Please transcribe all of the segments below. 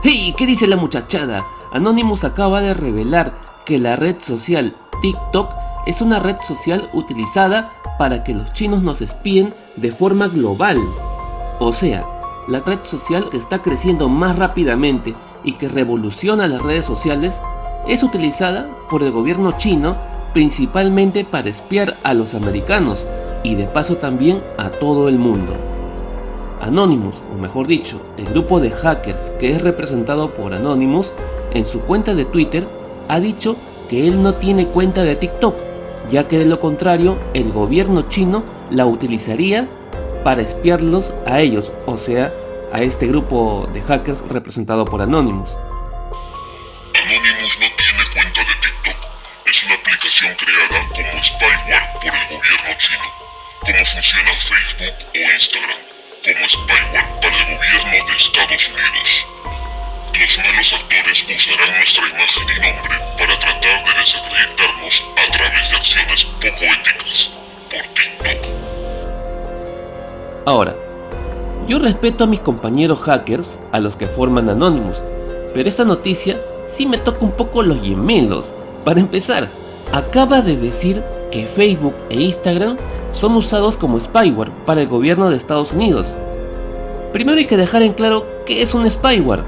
¡Hey! ¿Qué dice la muchachada? Anonymous acaba de revelar que la red social TikTok es una red social utilizada para que los chinos nos espíen de forma global. O sea, la red social que está creciendo más rápidamente y que revoluciona las redes sociales es utilizada por el gobierno chino principalmente para espiar a los americanos y de paso también a todo el mundo. Anonymous, o mejor dicho, el grupo de hackers que es representado por Anonymous, en su cuenta de Twitter ha dicho que él no tiene cuenta de TikTok, ya que de lo contrario el gobierno chino la utilizaría para espiarlos a ellos, o sea, a este grupo de hackers representado por Anonymous. Anonymous no tiene cuenta de TikTok, es una aplicación creada como spyware por el gobierno chino, como funciona Ahora, yo respeto a mis compañeros hackers, a los que forman Anonymous, pero esta noticia sí me toca un poco los gemelos. Para empezar, acaba de decir que Facebook e Instagram son usados como spyware para el gobierno de Estados Unidos. Primero hay que dejar en claro qué es un spyware.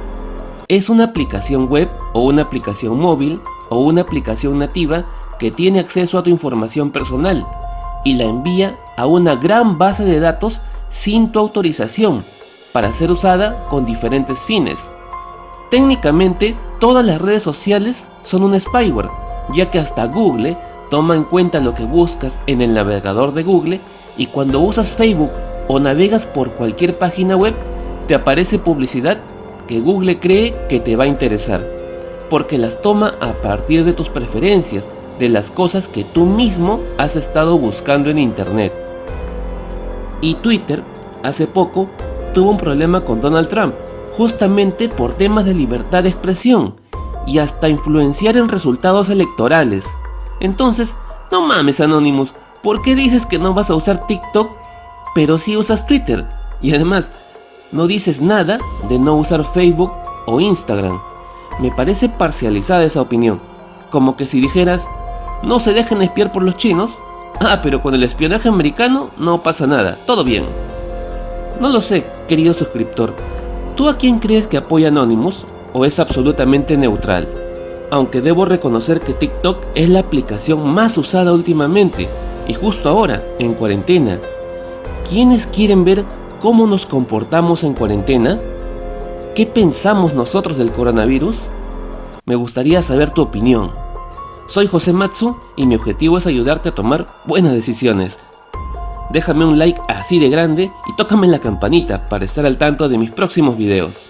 Es una aplicación web o una aplicación móvil o una aplicación nativa que tiene acceso a tu información personal y la envía a una gran base de datos sin tu autorización para ser usada con diferentes fines. Técnicamente, todas las redes sociales son un spyware, ya que hasta Google toma en cuenta lo que buscas en el navegador de Google y cuando usas Facebook o navegas por cualquier página web, te aparece publicidad que Google cree que te va a interesar, porque las toma a partir de tus preferencias, de las cosas que tú mismo has estado buscando en internet. Y Twitter, hace poco, tuvo un problema con Donald Trump, justamente por temas de libertad de expresión y hasta influenciar en resultados electorales. Entonces, no mames Anonymous, ¿por qué dices que no vas a usar TikTok pero sí usas Twitter? Y además, no dices nada de no usar Facebook o Instagram. Me parece parcializada esa opinión, como que si dijeras, no se dejen espiar por los chinos, ah pero con el espionaje americano no pasa nada, todo bien. No lo sé, querido suscriptor, ¿tú a quién crees que apoya Anonymous o es absolutamente neutral? Aunque debo reconocer que TikTok es la aplicación más usada últimamente y justo ahora, en cuarentena. ¿Quiénes quieren ver cómo nos comportamos en cuarentena? ¿Qué pensamos nosotros del coronavirus? Me gustaría saber tu opinión. Soy José Matsu y mi objetivo es ayudarte a tomar buenas decisiones. Déjame un like así de grande y tócame la campanita para estar al tanto de mis próximos videos.